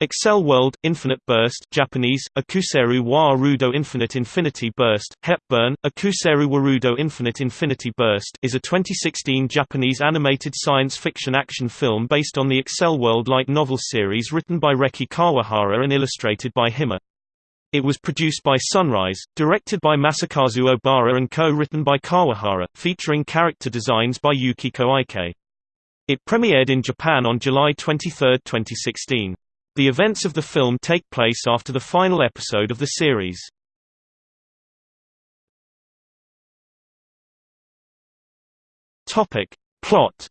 Accel World, Infinite Burst Japanese, Akuseru wa Infinite Infinity Burst, Hepburn, Akuseru Warudo Infinite Infinity Burst is a 2016 Japanese animated science fiction action film based on the Accel World light novel series written by Reki Kawahara and illustrated by Hima. It was produced by Sunrise, directed by Masakazu Obara and co-written by Kawahara, featuring character designs by Yukiko Aikei. It premiered in Japan on July 23, 2016. The events of the film take place after the final episode of the series. Topic. Plot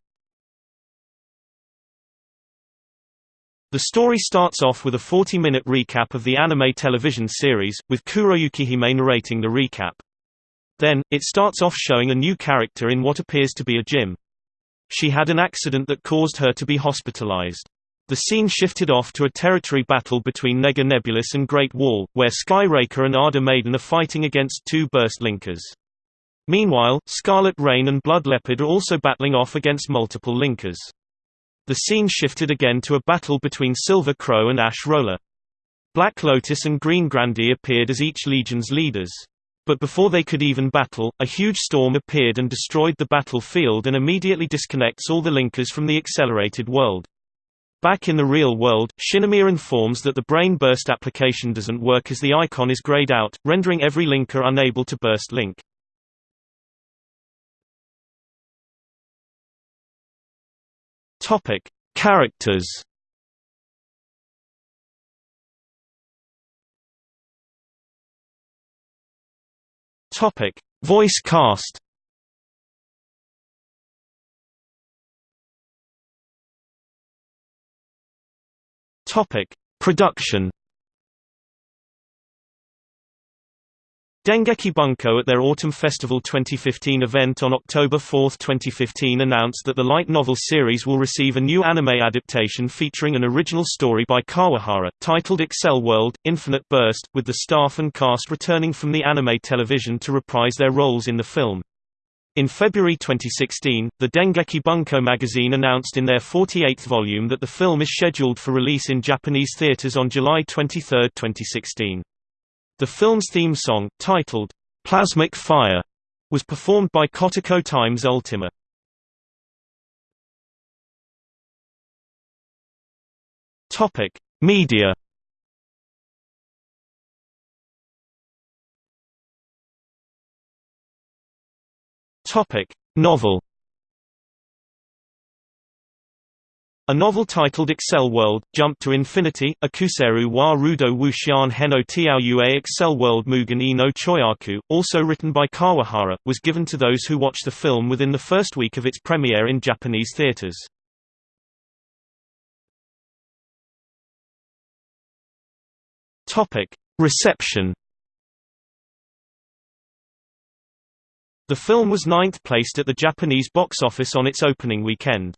The story starts off with a 40-minute recap of the anime television series, with Kuroyuki Hime narrating the recap. Then, it starts off showing a new character in what appears to be a gym. She had an accident that caused her to be hospitalized. The scene shifted off to a territory battle between Nega Nebulus and Great Wall, where Skyraker and Ardor Maiden are fighting against two Burst Linkers. Meanwhile, Scarlet Rain and Blood Leopard are also battling off against multiple Linkers. The scene shifted again to a battle between Silver Crow and Ash Roller. Black Lotus and Green Grandee appeared as each legion's leaders. But before they could even battle, a huge storm appeared and destroyed the battlefield and immediately disconnects all the linkers from the accelerated world. Back in the real world, Shinomiya informs that the brain burst application doesn't work as the icon is grayed out, rendering every linker unable to burst link. Topic: Characters. Topic: Voice cast. Topic: Production. Dengeki Bunko at their Autumn Festival 2015 event on October 4, 2015 announced that the light novel series will receive a new anime adaptation featuring an original story by Kawahara, titled Accel World, Infinite Burst, with the staff and cast returning from the anime television to reprise their roles in the film. In February 2016, the Dengeki Bunko magazine announced in their 48th volume that the film is scheduled for release in Japanese theaters on July 23, 2016. The film's theme song, titled, Plasmic Fire, was performed by Kotoko Times Ultima. Media Topic: Novel. A novel titled Accel World, Jump to Infinity, Akuseru wa Rudo Wushian Heno Tiaoyue Accel World Mugen e no Choyaku, also written by Kawahara, was given to those who watched the film within the first week of its premiere in Japanese theaters. Reception The film was ninth placed at the Japanese box office on its opening weekend.